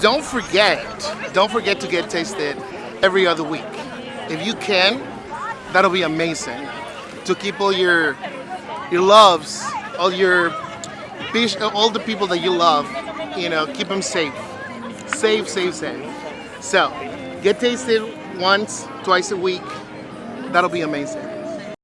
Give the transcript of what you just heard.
don't forget, don't forget to get tasted every other week. If you can, that'll be amazing. To keep all your your loves, all your all the people that you love, you know, keep them safe. Safe, safe, safe. So, get tasted once, twice a week. That'll be amazing.